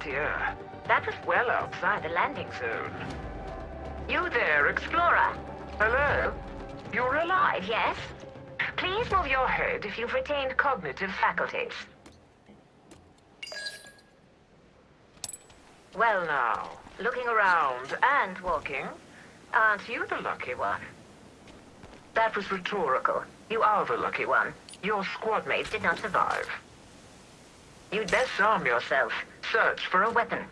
That was well outside the landing zone. You there, Explorer? Hello? You're alive, yes? Please move your head if you've retained cognitive faculties. Well now, looking around and walking, aren't you the lucky one? That was rhetorical. You are the lucky one. Your squad mates did not survive. You'd best arm yourself. Search for a weapon.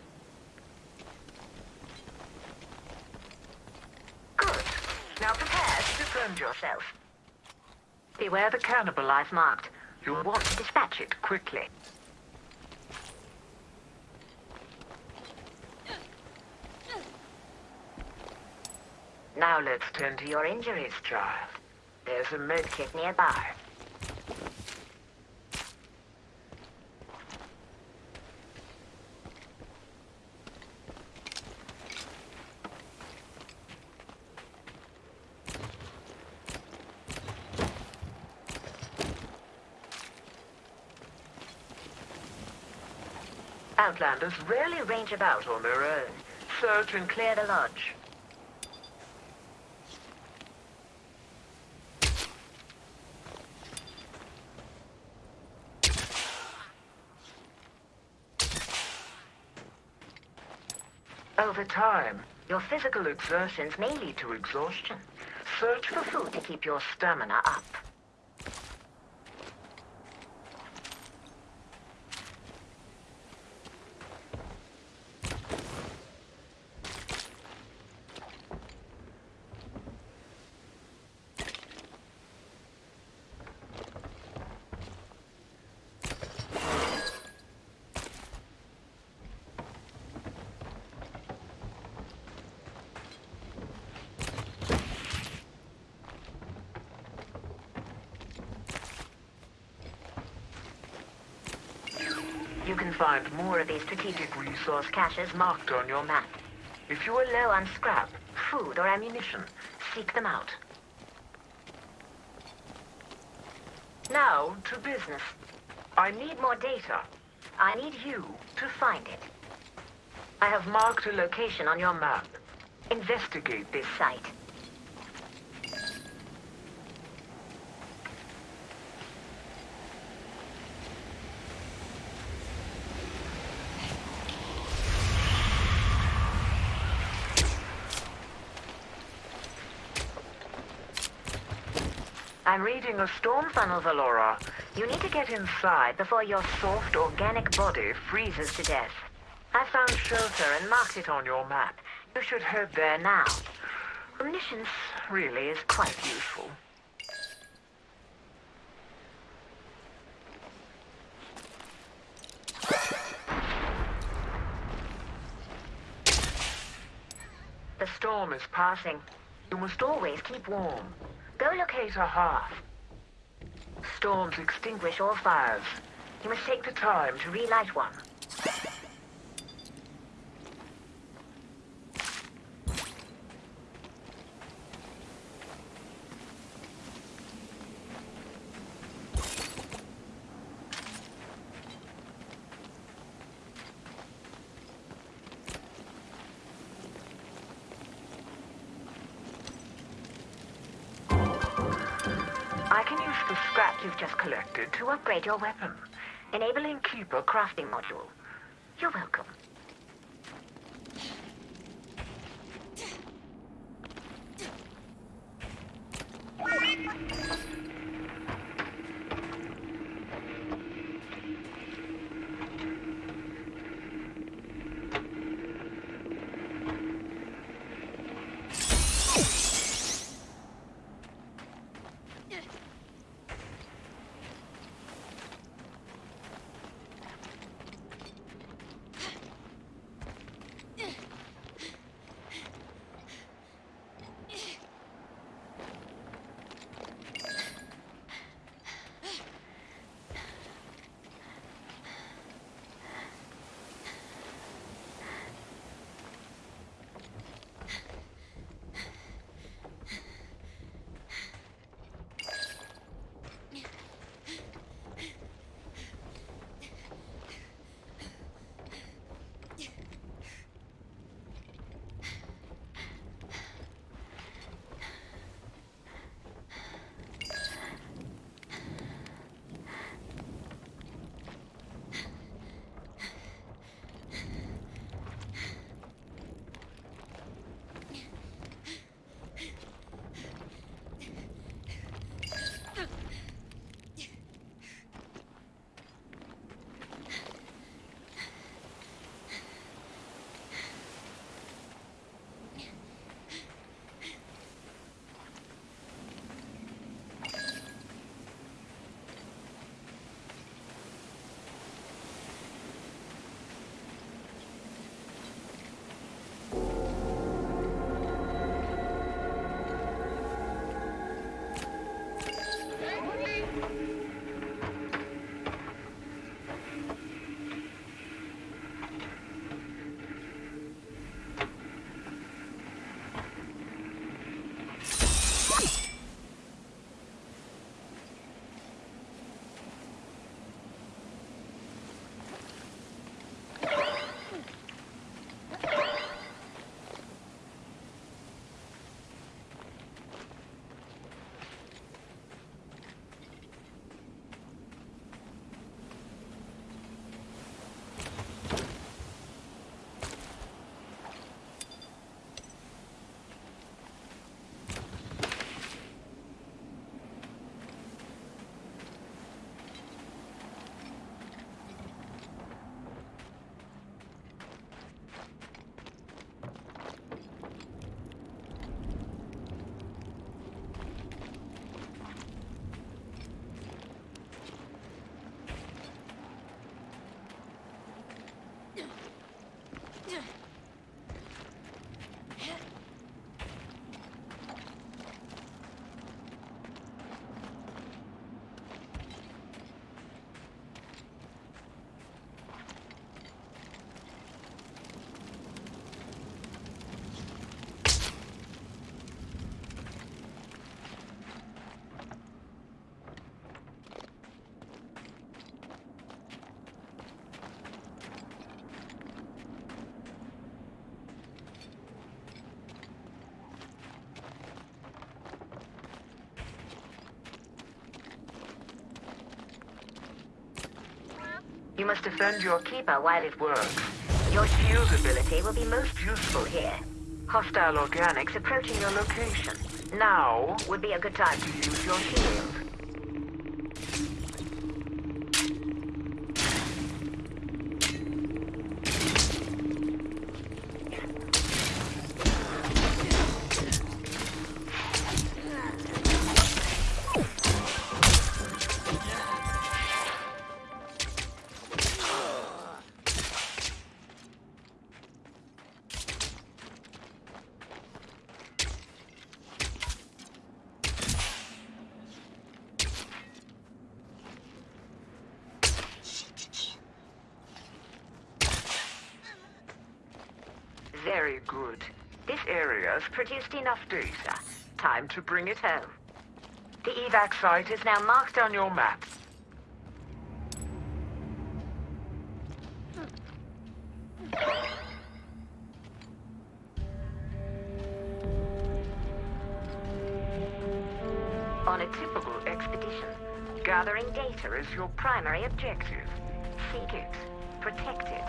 Good. Now prepare to defend yourself. Beware the cannibal I've marked. You'll want to dispatch it quickly. Now let's tend to your injuries, child. There's a medkit nearby. Outlanders rarely range about on their own. Search and clear the lodge. Over time, your physical exertions may lead to exhaustion. Search for food to keep your stamina up. You can find more of these strategic resource caches marked on your map. If you are low on scrap, food, or ammunition, seek them out. Now, to business. I need more data. I need you to find it. I have marked a location on your map. Investigate this site. I'm reading a storm funnel, Valora. You need to get inside before your soft, organic body freezes to death. I found shelter and marked it on your map. You should head there now. Omniscience really is quite useful. The storm is passing. You must always keep warm. Go locate a hearth. Storms extinguish all fires. You must take the time to relight one. I can use the scrap you've just collected to upgrade your weapon, enabling Keeper crafting module. You're welcome. You must defend your keeper while it works. Your shield ability will be most useful here. Hostile organics approaching your location. Now would be a good time to use your shield. Very good. This area's produced enough data. Time to bring it home. The evac site is now marked on your map. On a typical expedition, gathering data is your primary objective. Seek it, protect it,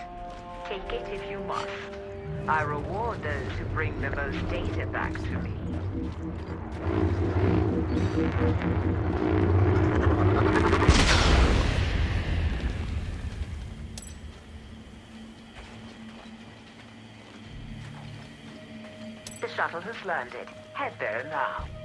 take it if you must. I reward those who bring the most data back to me. The shuttle has landed. Head there now.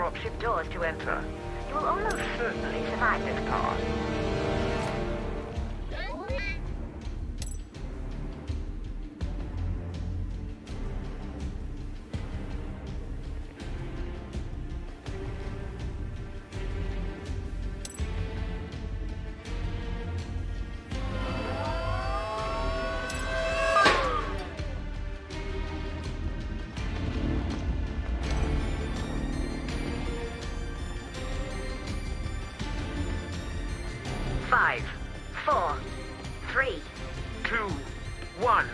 Dropship doors to enter. You will almost certainly survive this part. Four, three, two, one.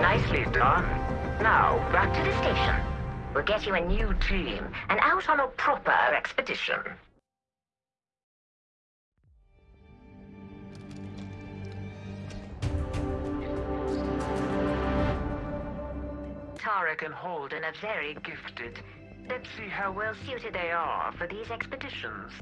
Nicely done. Now, back to the station. We'll get you a new team and out on a proper expedition. Tarek and Holden are very gifted. Let's see how well suited they are for these expeditions.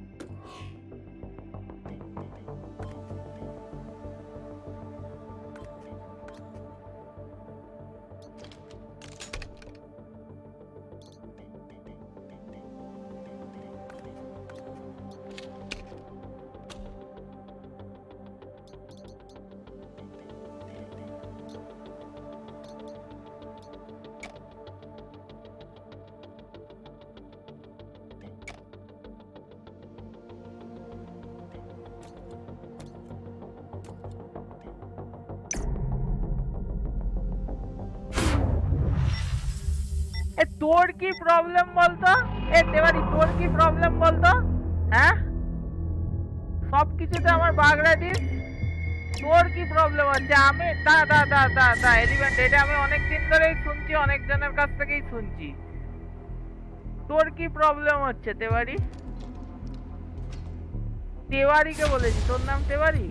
তোর কি problem বলতো? এ দেবারি তোর কি problem বলতো? হ্যাঁ? সব কিছুতে আমার বাগড়া দিস তোর কি প্রবলেম হচ্ছে? আমি দা দা দা দা দা এলিমেন্ট এটা আমি অনেক দিন ধরেই শুনছি অনেক জনের কাছ থেকেই শুনছি। তোর কি প্রবলেম হচ্ছে তেওয়ারি তেওয়ারিকে বলেছি, তোর নাম তেওয়ারি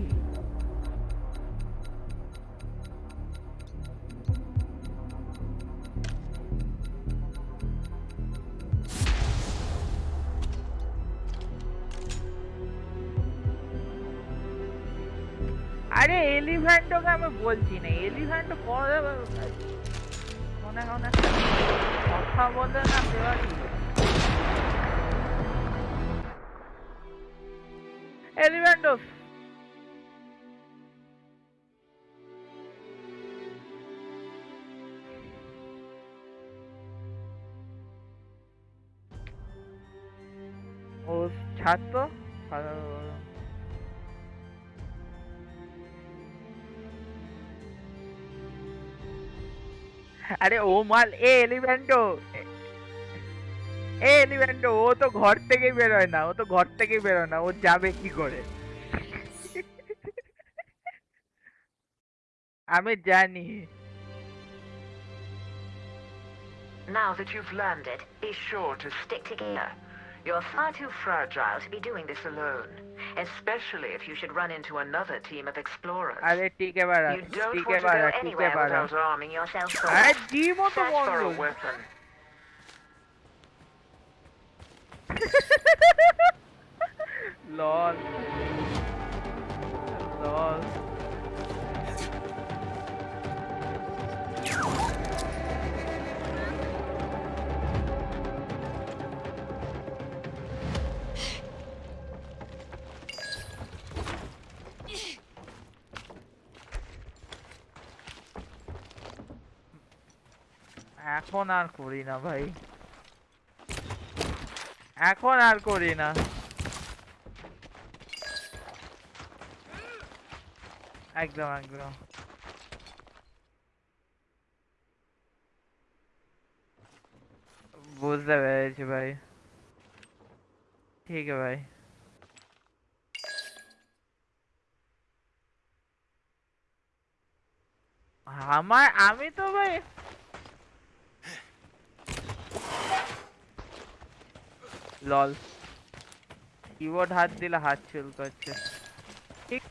বলছি না এলিফ্যান্ট কবে মনে মনে কথা বলে না দেওয়া এলিফ্যান্ট ছাত্র আরে ও মাল এ এলিভেন্টো এ এলিভেন্টো ও তো ঘর থেকে বেরোয় না ও তো ঘর থেকে বেরোয় না ও যাবে কি করে আমি জানি Now that you've landed, be sure to stick together. You're far too fragile to be doing this alone, especially if you should run into another team of explorers. अरे ठीक है बारा, ठीक है बारा, ठीक है बारा. अरे जी मत बोलो. Lol. Lol. এখন আর করি না ভাই। এখন আর করি না। একদম একদম। বুঝতে পেরেছি ভাই। ঠিক আছে ভাই। আমার, আমি তো ভাই লল কিবোর্ড হাত দিলে হাত চুল করছে ঠিক